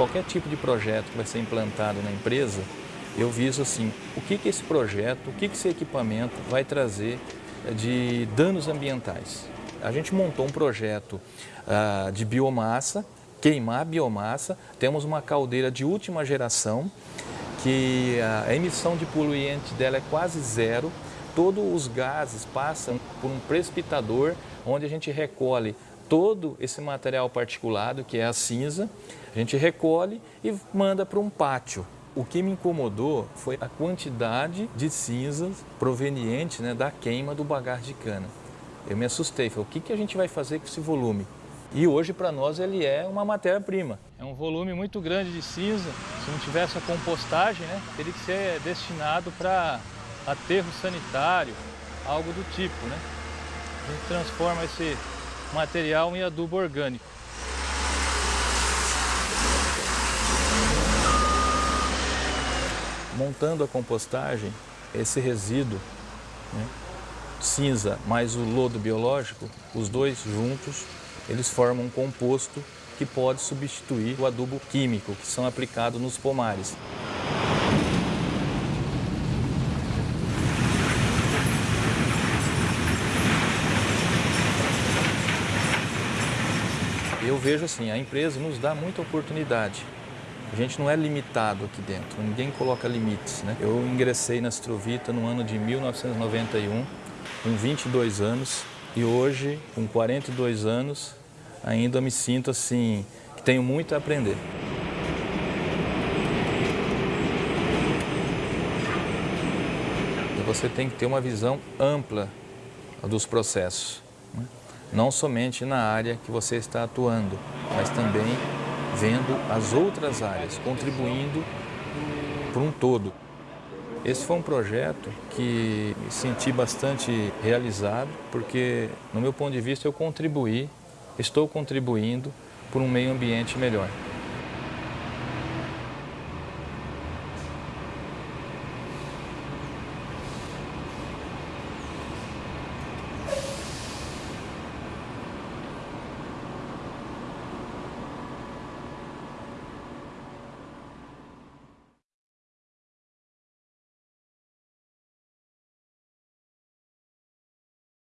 qualquer tipo de projeto que vai ser implantado na empresa, eu viso assim, o que, que esse projeto, o que, que esse equipamento vai trazer de danos ambientais. A gente montou um projeto ah, de biomassa, queimar biomassa, temos uma caldeira de última geração, que a emissão de poluente dela é quase zero, todos os gases passam por um precipitador, onde a gente recolhe todo esse material particulado, que é a cinza, a gente recolhe e manda para um pátio. O que me incomodou foi a quantidade de cinzas proveniente né, da queima do bagar de cana. Eu me assustei, falei, o que, que a gente vai fazer com esse volume? E hoje para nós ele é uma matéria-prima. É um volume muito grande de cinza, se não tivesse a compostagem, né, teria que ser destinado para aterro sanitário, algo do tipo. Né? A gente transforma esse material em adubo orgânico. Montando a compostagem, esse resíduo, né, cinza mais o lodo biológico, os dois juntos, eles formam um composto que pode substituir o adubo químico que são aplicados nos pomares. Eu vejo assim, a empresa nos dá muita oportunidade. A gente não é limitado aqui dentro, ninguém coloca limites. Né? Eu ingressei na Astrovita no ano de 1991, com 22 anos, e hoje, com 42 anos, ainda me sinto assim, que tenho muito a aprender. Você tem que ter uma visão ampla dos processos não somente na área que você está atuando, mas também vendo as outras áreas, contribuindo para um todo. Esse foi um projeto que senti bastante realizado, porque, no meu ponto de vista, eu contribuí, estou contribuindo por um meio ambiente melhor.